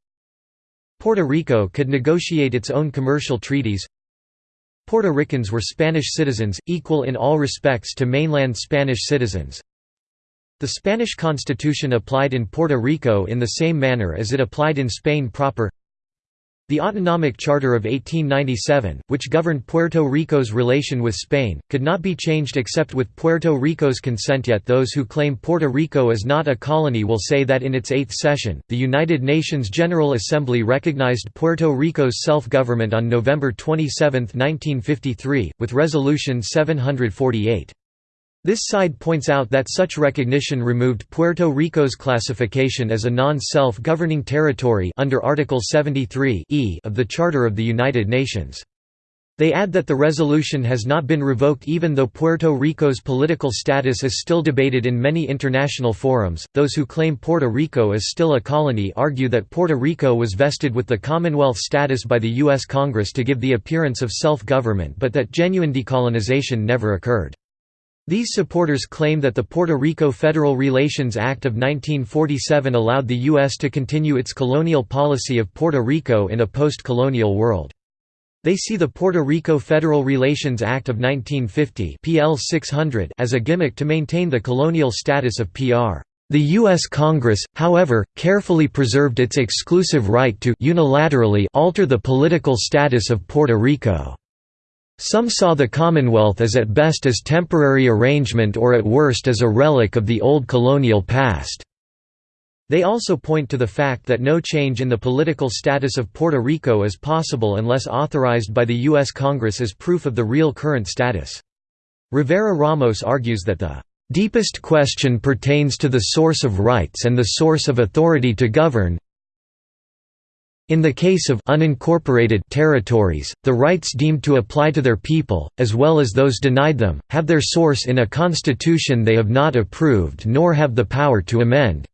Puerto Rico could negotiate its own commercial treaties. Puerto Ricans were Spanish citizens, equal in all respects to mainland Spanish citizens. The Spanish constitution applied in Puerto Rico in the same manner as it applied in Spain proper. The Autonomic Charter of 1897, which governed Puerto Rico's relation with Spain, could not be changed except with Puerto Rico's consent yet those who claim Puerto Rico is not a colony will say that in its eighth session, the United Nations General Assembly recognized Puerto Rico's self-government on November 27, 1953, with Resolution 748. This side points out that such recognition removed Puerto Rico's classification as a non-self-governing territory under Article 73 e of the Charter of the United Nations. They add that the resolution has not been revoked even though Puerto Rico's political status is still debated in many international forums. Those who claim Puerto Rico is still a colony argue that Puerto Rico was vested with the Commonwealth status by the U.S. Congress to give the appearance of self-government but that genuine decolonization never occurred. These supporters claim that the Puerto Rico Federal Relations Act of 1947 allowed the U.S. to continue its colonial policy of Puerto Rico in a post-colonial world. They see the Puerto Rico Federal Relations Act of 1950 PL 600 as a gimmick to maintain the colonial status of PR. The U.S. Congress, however, carefully preserved its exclusive right to unilaterally alter the political status of Puerto Rico. Some saw the Commonwealth as at best as temporary arrangement or at worst as a relic of the old colonial past. They also point to the fact that no change in the political status of Puerto Rico is possible unless authorized by the U.S. Congress as proof of the real current status. Rivera Ramos argues that the deepest question pertains to the source of rights and the source of authority to govern, in the case of unincorporated territories, the rights deemed to apply to their people, as well as those denied them, have their source in a constitution they have not approved nor have the power to amend.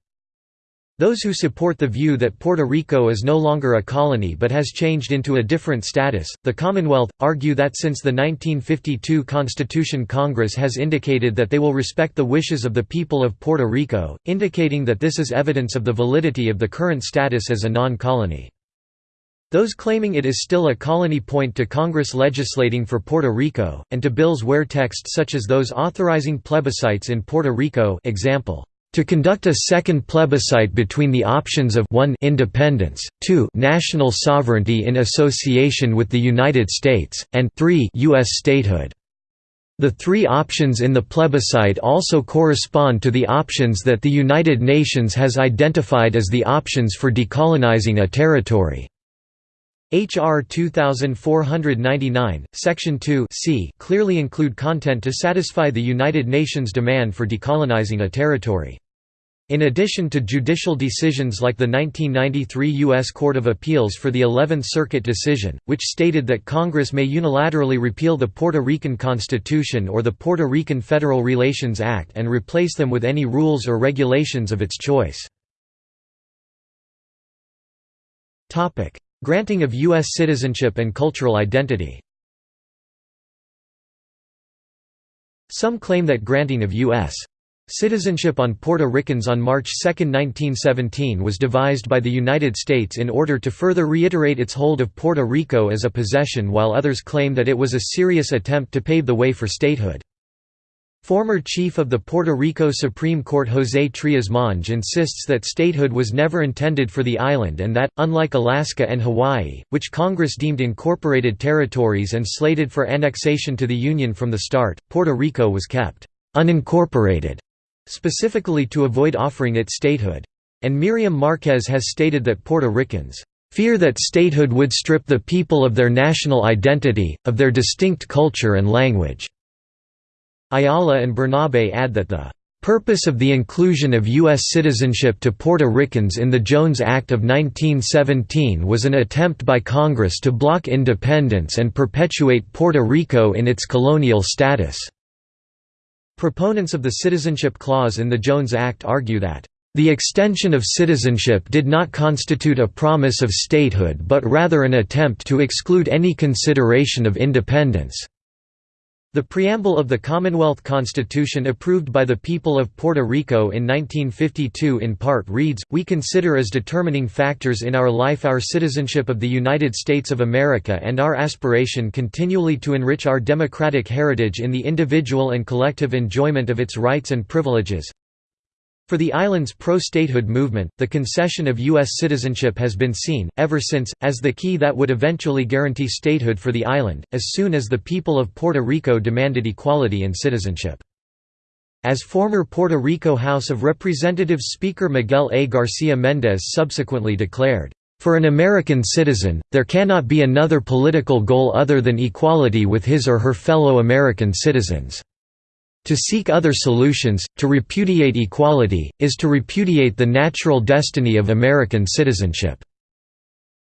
Those who support the view that Puerto Rico is no longer a colony but has changed into a different status, the Commonwealth, argue that since the 1952 Constitution Congress has indicated that they will respect the wishes of the people of Puerto Rico, indicating that this is evidence of the validity of the current status as a non-colony. Those claiming it is still a colony point to Congress legislating for Puerto Rico, and to bills where text such as those authorizing plebiscites in Puerto Rico example, to conduct a second plebiscite between the options of 1 independence, 2 national sovereignty in association with the United States, and 3 U.S. statehood. The three options in the plebiscite also correspond to the options that the United Nations has identified as the options for decolonizing a territory. H.R. 2499, Section 2 c clearly include content to satisfy the United Nations demand for decolonizing a territory. In addition to judicial decisions like the 1993 U.S. Court of Appeals for the Eleventh Circuit decision, which stated that Congress may unilaterally repeal the Puerto Rican Constitution or the Puerto Rican Federal Relations Act and replace them with any rules or regulations of its choice. Granting of U.S. citizenship and cultural identity Some claim that granting of U.S. Citizenship on Puerto Ricans on March 2, 1917 was devised by the United States in order to further reiterate its hold of Puerto Rico as a possession while others claim that it was a serious attempt to pave the way for statehood. Former Chief of the Puerto Rico Supreme Court José Trias Monge insists that statehood was never intended for the island and that, unlike Alaska and Hawaii, which Congress deemed incorporated territories and slated for annexation to the Union from the start, Puerto Rico was kept unincorporated specifically to avoid offering it statehood. And Miriam Marquez has stated that Puerto Ricans fear that statehood would strip the people of their national identity, of their distinct culture and language." Ayala and Bernabe add that the purpose of the inclusion of U.S. citizenship to Puerto Ricans in the Jones Act of 1917 was an attempt by Congress to block independence and perpetuate Puerto Rico in its colonial status. Proponents of the Citizenship Clause in the Jones Act argue that the extension of citizenship did not constitute a promise of statehood but rather an attempt to exclude any consideration of independence. The preamble of the Commonwealth Constitution approved by the people of Puerto Rico in 1952 in part reads, We consider as determining factors in our life our citizenship of the United States of America and our aspiration continually to enrich our democratic heritage in the individual and collective enjoyment of its rights and privileges. For the island's pro-statehood movement, the concession of U.S. citizenship has been seen, ever since, as the key that would eventually guarantee statehood for the island, as soon as the people of Puerto Rico demanded equality in citizenship. As former Puerto Rico House of Representatives Speaker Miguel A. Garcia Mendez subsequently declared, "...for an American citizen, there cannot be another political goal other than equality with his or her fellow American citizens." To seek other solutions, to repudiate equality, is to repudiate the natural destiny of American citizenship.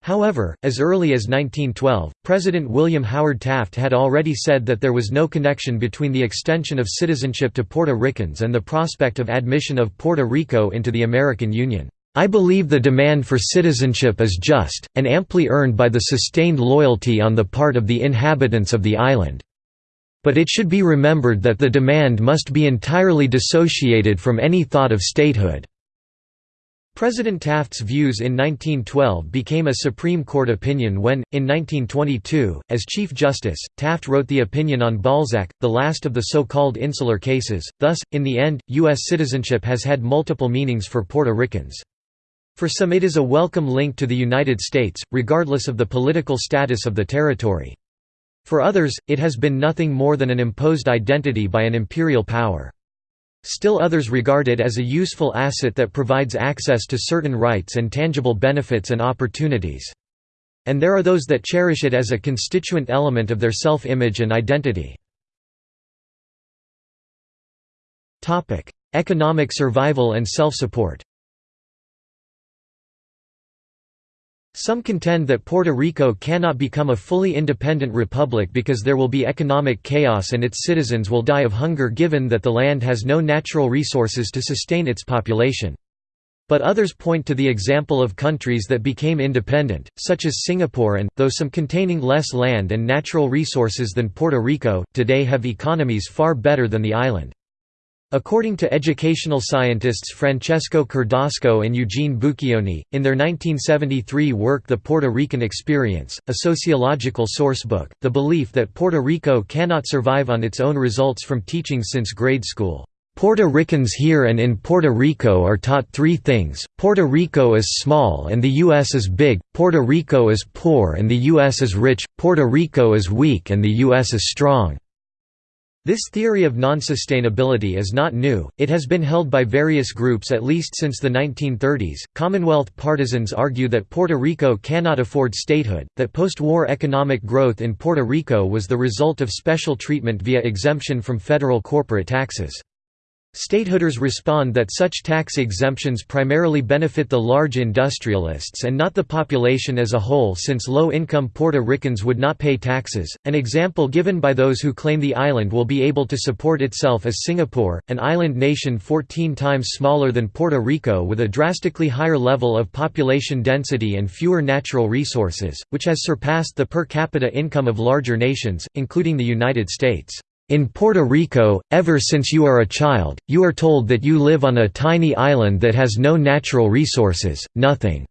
However, as early as 1912, President William Howard Taft had already said that there was no connection between the extension of citizenship to Puerto Ricans and the prospect of admission of Puerto Rico into the American Union. I believe the demand for citizenship is just, and amply earned by the sustained loyalty on the part of the inhabitants of the island. But it should be remembered that the demand must be entirely dissociated from any thought of statehood. President Taft's views in 1912 became a Supreme Court opinion when, in 1922, as Chief Justice, Taft wrote the opinion on Balzac, the last of the so-called insular cases, thus, in the end, U.S. citizenship has had multiple meanings for Puerto Ricans. For some it is a welcome link to the United States, regardless of the political status of the territory. For others, it has been nothing more than an imposed identity by an imperial power. Still others regard it as a useful asset that provides access to certain rights and tangible benefits and opportunities. And there are those that cherish it as a constituent element of their self-image and identity. Economic survival and self-support Some contend that Puerto Rico cannot become a fully independent republic because there will be economic chaos and its citizens will die of hunger given that the land has no natural resources to sustain its population. But others point to the example of countries that became independent, such as Singapore and, though some containing less land and natural resources than Puerto Rico, today have economies far better than the island. According to educational scientists Francesco Cordasco and Eugene Bucchioni, in their 1973 work The Puerto Rican Experience, a sociological sourcebook, the belief that Puerto Rico cannot survive on its own results from teaching since grade school. Puerto Ricans here and in Puerto Rico are taught three things, Puerto Rico is small and the U.S. is big, Puerto Rico is poor and the U.S. is rich, Puerto Rico is weak and the U.S. is strong. This theory of non-sustainability is not new, it has been held by various groups at least since the 1930s. Commonwealth partisans argue that Puerto Rico cannot afford statehood, that post-war economic growth in Puerto Rico was the result of special treatment via exemption from federal corporate taxes. Statehooders respond that such tax exemptions primarily benefit the large industrialists and not the population as a whole since low-income Puerto Ricans would not pay taxes, an example given by those who claim the island will be able to support itself as Singapore, an island nation 14 times smaller than Puerto Rico with a drastically higher level of population density and fewer natural resources, which has surpassed the per capita income of larger nations, including the United States. In Puerto Rico, ever since you are a child, you are told that you live on a tiny island that has no natural resources, nothing.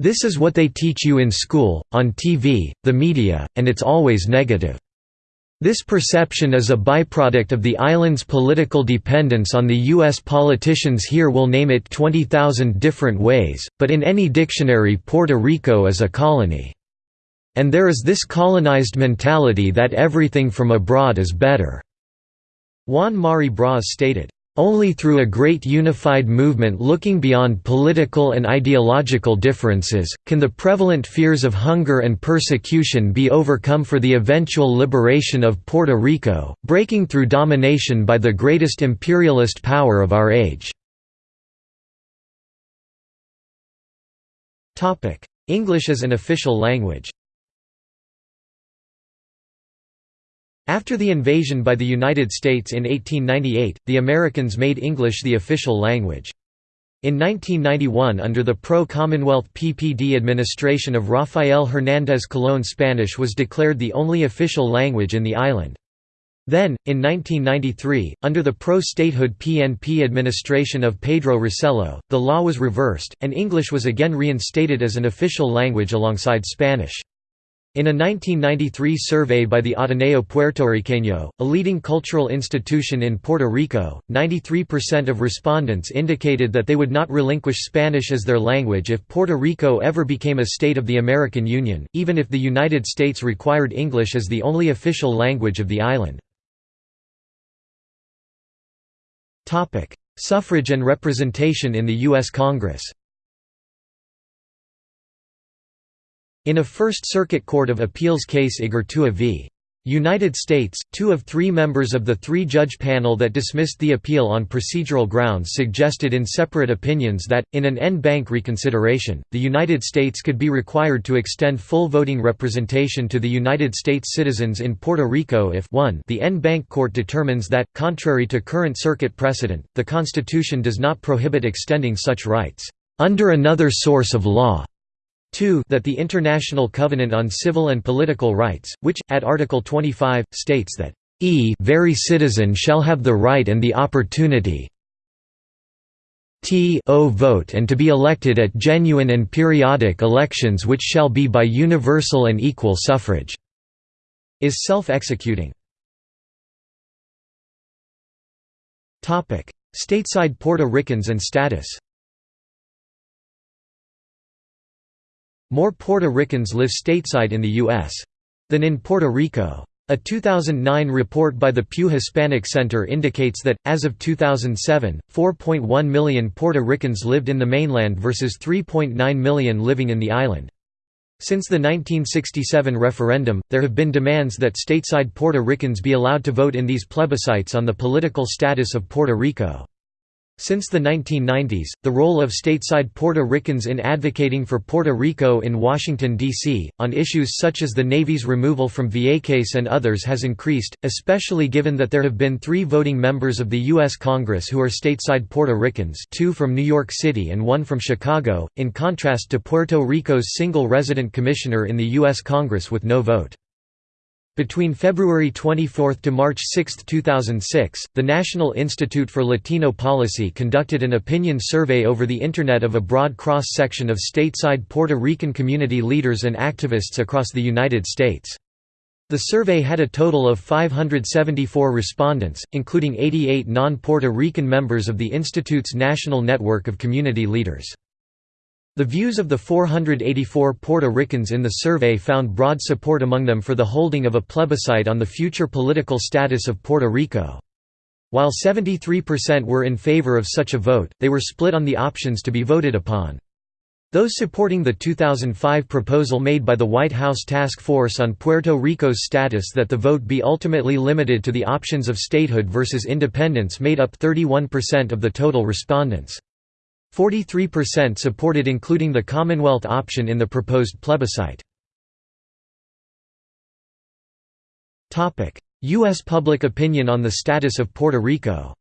This is what they teach you in school, on TV, the media, and it's always negative. This perception is a byproduct of the island's political dependence on the U.S. politicians here will name it 20,000 different ways, but in any dictionary Puerto Rico is a colony. And there is this colonized mentality that everything from abroad is better." Juan Mari Brás stated, "...only through a great unified movement looking beyond political and ideological differences, can the prevalent fears of hunger and persecution be overcome for the eventual liberation of Puerto Rico, breaking through domination by the greatest imperialist power of our age." English as an official language After the invasion by the United States in 1898, the Americans made English the official language. In 1991 under the pro-Commonwealth PPD administration of Rafael Hernández Colón Spanish was declared the only official language in the island. Then, in 1993, under the pro-statehood PNP administration of Pedro Rosselló, the law was reversed, and English was again reinstated as an official language alongside Spanish. In a 1993 survey by the Ateneo Puertorriqueño, a leading cultural institution in Puerto Rico, 93% of respondents indicated that they would not relinquish Spanish as their language if Puerto Rico ever became a state of the American Union, even if the United States required English as the only official language of the island. Suffrage and representation in the U.S. Congress In a First Circuit Court of Appeals case Igartua v. United States, two of three members of the three-judge panel that dismissed the appeal on procedural grounds suggested in separate opinions that, in an en banc reconsideration, the United States could be required to extend full voting representation to the United States citizens in Puerto Rico if 1 the en banc court determines that, contrary to current circuit precedent, the Constitution does not prohibit extending such rights, "...under another source of law." 2 that the International Covenant on Civil and Political Rights, which, at Article 25, states that e very citizen shall have the right and the opportunity t o vote and to be elected at genuine and periodic elections which shall be by universal and equal suffrage", is self-executing. Stateside Puerto Ricans and status More Puerto Ricans live stateside in the U.S. than in Puerto Rico. A 2009 report by the Pew Hispanic Center indicates that, as of 2007, 4.1 million Puerto Ricans lived in the mainland versus 3.9 million living in the island. Since the 1967 referendum, there have been demands that stateside Puerto Ricans be allowed to vote in these plebiscites on the political status of Puerto Rico. Since the 1990s, the role of stateside Puerto Ricans in advocating for Puerto Rico in Washington, D.C., on issues such as the Navy's removal from Vieques and others has increased, especially given that there have been three voting members of the U.S. Congress who are stateside Puerto Ricans two from New York City and one from Chicago, in contrast to Puerto Rico's single resident commissioner in the U.S. Congress with no vote. Between February 24 to March 6, 2006, the National Institute for Latino Policy conducted an opinion survey over the Internet of a broad cross-section of stateside Puerto Rican community leaders and activists across the United States. The survey had a total of 574 respondents, including 88 non-Puerto Rican members of the Institute's national network of community leaders. The views of the 484 Puerto Ricans in the survey found broad support among them for the holding of a plebiscite on the future political status of Puerto Rico. While 73% were in favor of such a vote, they were split on the options to be voted upon. Those supporting the 2005 proposal made by the White House Task Force on Puerto Rico's status that the vote be ultimately limited to the options of statehood versus independence made up 31% of the total respondents. 43% supported including the Commonwealth option in the proposed plebiscite. U.S. public opinion on the status of Puerto Rico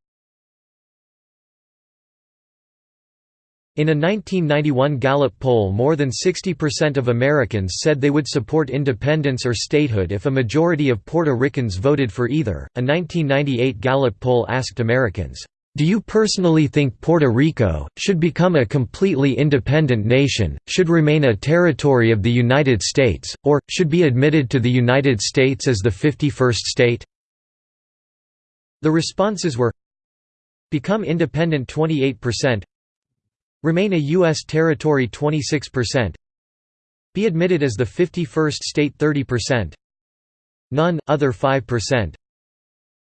In a 1991 Gallup poll more than 60% of Americans said they would support independence or statehood if a majority of Puerto Ricans voted for either. A 1998 Gallup poll asked Americans, "Do you personally think Puerto Rico should become a completely independent nation, should remain a territory of the United States, or should be admitted to the United States as the 51st state?" The responses were Become independent 28%, Remain a U.S. territory 26% Be admitted as the 51st state 30% None, other 5%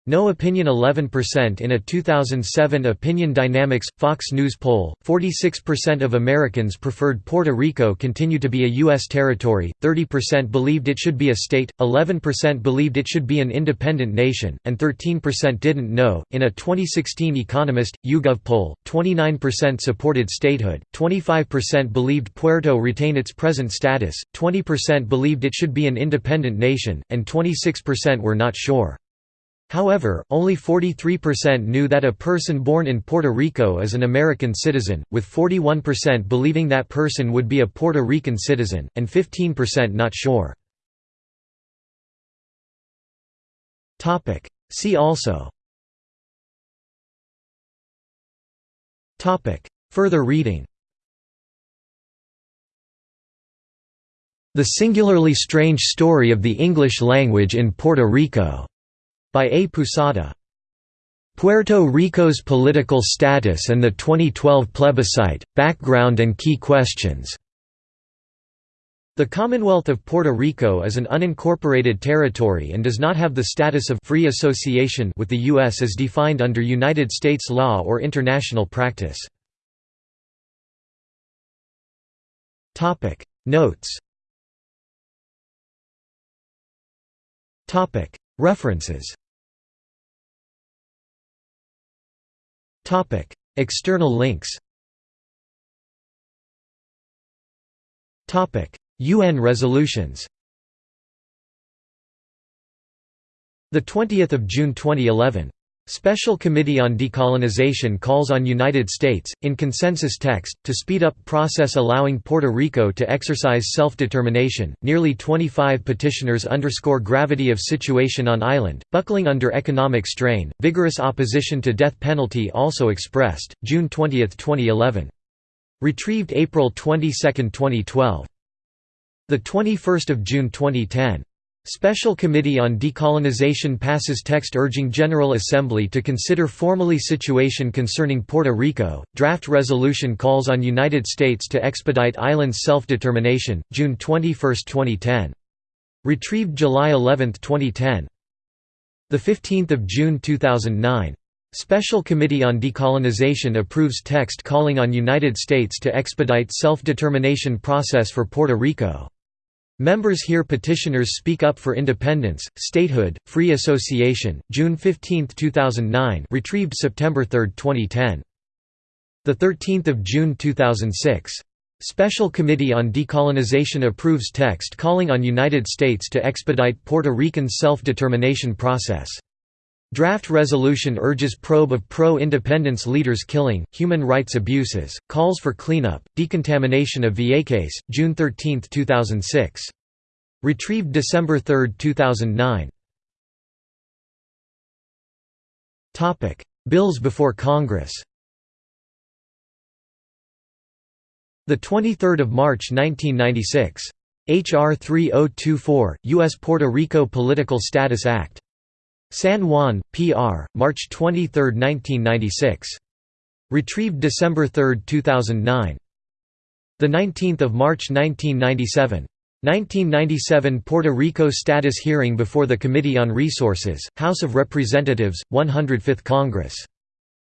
no opinion 11% In a 2007 Opinion Dynamics – Fox News poll, 46% of Americans preferred Puerto Rico continue to be a U.S. territory, 30% believed it should be a state, 11% believed it should be an independent nation, and 13% didn't know. In a 2016 Economist – YouGov poll, 29% supported statehood, 25% believed Puerto retain its present status, 20% believed it should be an independent nation, and 26% were not sure. However, only 43% knew that a person born in Puerto Rico is an American citizen, with 41% believing that person would be a Puerto Rican citizen, and 15% not sure. See also. Further reading. The Singularly Strange Story of the English Language in Puerto Rico by A. Pousada. Puerto Rico's political status and the 2012 plebiscite, background and key questions. The Commonwealth of Puerto Rico is an unincorporated territory and does not have the status of free association with the U.S. as defined under United States law or international practice. Notes References External links Topic: UN resolutions The 20th of June 2011 Special Committee on Decolonization calls on United States, in consensus text, to speed up process allowing Puerto Rico to exercise self-determination. Nearly 25 petitioners underscore gravity of situation on island, buckling under economic strain. Vigorous opposition to death penalty also expressed. June 20, 2011. Retrieved April 22, 2012. The 21st of June 2010. Special Committee on Decolonization passes text urging General Assembly to consider formally situation concerning Puerto Rico. Draft resolution calls on United States to expedite island's self-determination. June 21, 2010. Retrieved July 11, 2010. The 15th of June 2009. Special Committee on Decolonization approves text calling on United States to expedite self-determination process for Puerto Rico. Members hear petitioners speak up for independence, statehood, free association. June 15, 2009. Retrieved September 3, 2010. The 13th of June 2006. Special Committee on Decolonization approves text calling on United States to expedite Puerto Rican self-determination process. Draft resolution urges probe of pro-independence leaders killing, human rights abuses, calls for cleanup, decontamination of Vieques, June 13, 2006. Retrieved December 3, 2009. Bills before Congress 23 March 1996 H.R. 3024, U.S. Puerto Rico Political Status Act. San Juan, P.R., March 23, 1996. Retrieved December 3, 2009. the 19 March 1997. 1997 Puerto Rico Status Hearing before the Committee on Resources, House of Representatives, 105th Congress.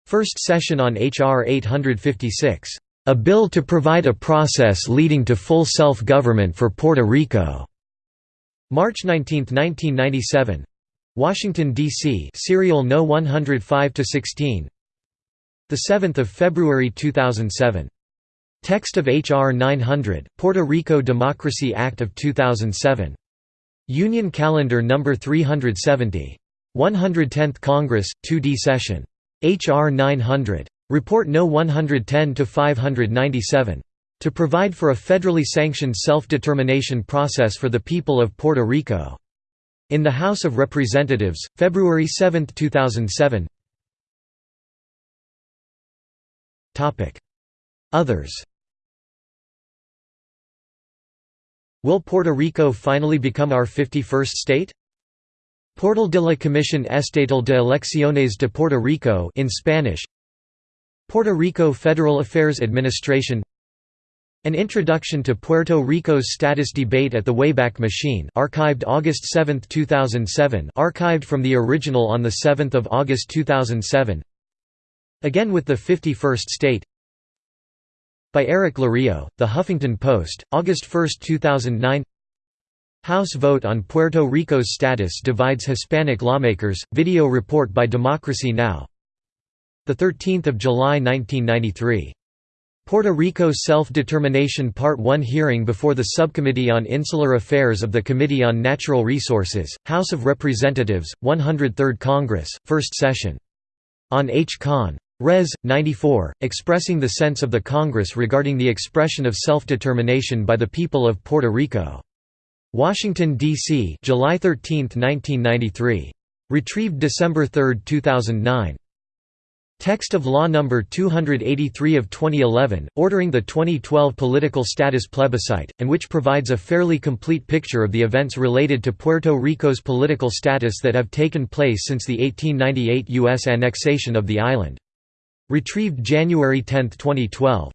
First session on H.R. 856. A bill to provide a process leading to full self-government for Puerto Rico. March 19, 1997. Washington D.C. Serial No 105 to 16. The 7th of February 2007. Text of H.R. 900, Puerto Rico Democracy Act of 2007. Union Calendar No. 370. 110th Congress, 2D Session. H.R. 900. Report No. 110-597. To provide for a federally sanctioned self-determination process for the people of Puerto Rico. In the House of Representatives, February 7, 2007 Others. Will Puerto Rico finally become our 51st state? Portal de la Comisión Estatal de Elecciones de Puerto Rico in Spanish. Puerto Rico Federal Affairs Administration An Introduction to Puerto Rico's Status Debate at the Wayback Machine archived August 7, 2007 archived from the original on 7 August 2007 Again with the 51st state By Eric Lario, The Huffington Post, August 1, 2009 House vote on Puerto Rico's status divides Hispanic lawmakers, video report by Democracy Now! 13 July 1993. Puerto Rico Self-Determination Part 1 hearing before the Subcommittee on Insular Affairs of the Committee on Natural Resources, House of Representatives, 103rd Congress, First Session. On H. Con. Res. 94, expressing the sense of the Congress regarding the expression of self-determination by the people of Puerto Rico. Washington, D.C. July 13, 1993. Retrieved December 3, 2009. Text of Law No. 283 of 2011, ordering the 2012 political status plebiscite, and which provides a fairly complete picture of the events related to Puerto Rico's political status that have taken place since the 1898 U.S. annexation of the island. Retrieved January 10, 2012.